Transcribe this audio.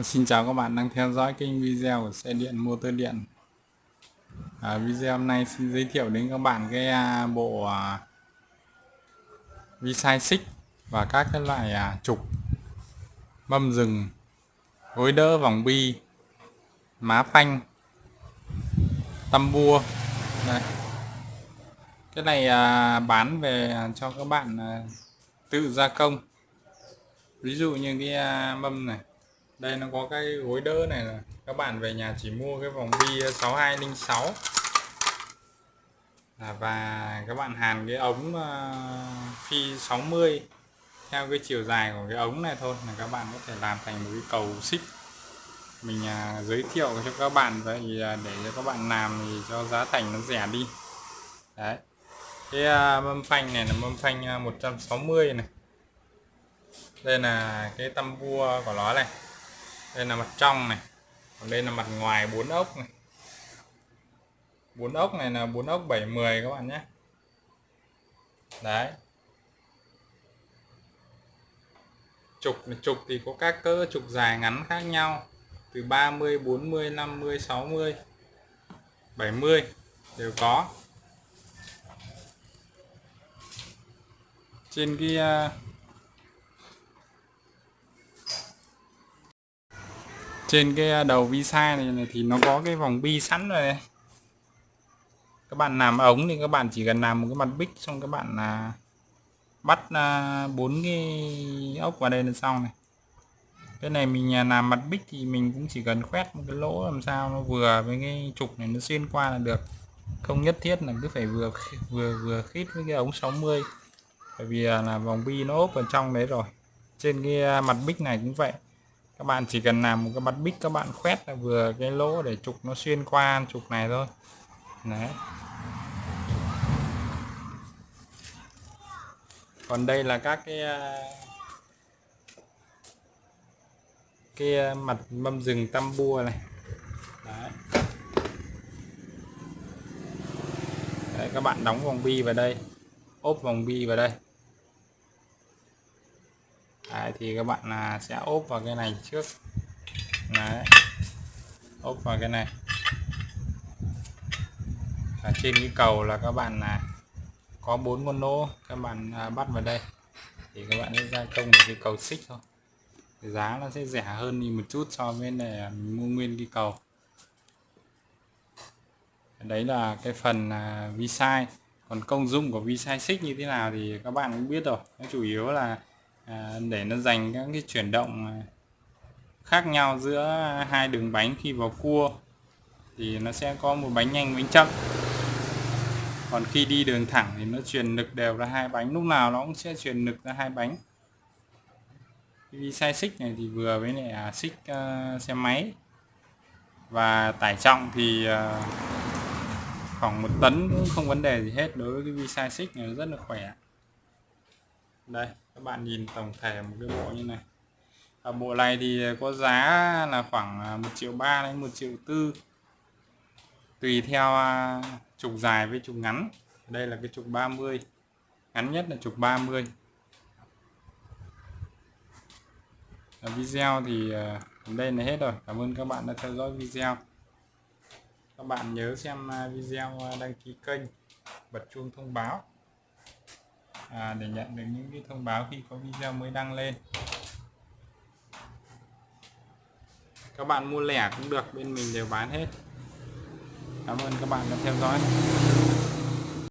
Ờ, xin chào các bạn đang theo dõi kênh video của xe điện motor điện. À, Video hôm nay xin giới thiệu đến các bạn cái à, bộ à, vi sai xích và các cái loại à, trục mâm rừng gối đỡ vòng bi má phanh tăm bua. Đây. cái này à, bán về à, cho các bạn à, tự gia công. Ví dụ như cái à, mâm này đây nó có cái gối đỡ này là các bạn về nhà chỉ mua cái vòng bi 6206 à, và các bạn hàn cái ống uh, phi 60 theo cái chiều dài của cái ống này thôi là các bạn có thể làm thành một cái cầu xích. Mình uh, giới thiệu cho các bạn vậy uh, để cho các bạn làm thì cho giá thành nó rẻ đi. Đấy. Cái uh, mâm phanh này là mâm phanh uh, 160 này. Đây là cái tăm vua của nó này đây là mặt trong này. Còn đây là mặt ngoài bốn ốc này. Bốn ốc này là bốn ốc 710 các bạn nhé. Đấy. Trục trục thì có các cỡ trục dài ngắn khác nhau. Từ 30 40 50 60 70 đều có. Trên cái à, trên cái à, đầu visa này, này thì nó có cái vòng bi sẵn rồi này. các bạn làm ống thì các bạn chỉ cần làm một cái mặt bích xong các bạn là bắt à, bốn cái ốc vào đây là xong này. Cái này mình à, làm mặt bích thì mình cũng chỉ cần khoét một cái lỗ làm sao nó vừa với cái trục này nó xuyên qua là được. Không nhất thiết là cứ phải vừa vừa vừa khít với cái ống 60 bởi vì là vòng bi nó ốp ở trong đấy rồi. Trên cái mặt bích này cũng vậy các bạn chỉ cần làm một cái mặt bích, các bạn khoét là vừa cái lỗ để trục nó xuyên qua trục này thôi. Đấy. Còn đây là các cái à, cái à, mặt mâm rừng tam bua này. Đấy. đấy, các bạn đóng vòng bi vào đây, ốp vòng bi vào đây. Đấy, thì các bạn là sẽ ốp vào cái này trước. Đấy. ốp vào cái này. Ở trên cái cầu là các bạn là có bốn con lỗ các bạn à, bắt vào đây. Thì các bạn sẽ gia công một cái cầu xích thôi. Giá nó sẽ rẻ hơn đi một chút so với này mình mua nguyên cái cầu. Đấy là cái phần à, vi sai còn công dụng của vi sai xích như thế nào thì các bạn cũng biết rồi. Nó chủ yếu là À, để nó dành các cái chuyển động à, khác nhau giữa hai đường bánh khi vào cua thì nó sẽ có một bánh nhanh bánh chậm. Còn khi đi đường thẳng thì nó truyền lực đều ra hai bánh lúc nào nó cũng sẽ truyền lực ra hai bánh. Vì sai xích này thì vừa với lại à, xích uh, xe máy. Và tải trọng thì uh, khoảng một tấn cũng không vấn đề gì hết đối với cái vi sai xích này rất là khỏe. Đây các bạn nhìn tổng thể một cái bộ như này. Ở bộ này thì có giá là khoảng à, 1 triệu 3 đến 1 triệu tư. Tùy theo à, trục dài với trục ngắn. Đây là cái trục 30 ngắn nhất là trục 30 ở video thì à, đây là hết rồi. Cảm ơn các bạn đã theo dõi video. Các bạn nhớ xem video đăng ký kênh. Bật chuông thông báo à, để nhận được những cái thông báo khi có video mới đăng lên. Các bạn mua lẻ cũng được bên mình đều bán hết. Cảm ơn các bạn đã theo dõi.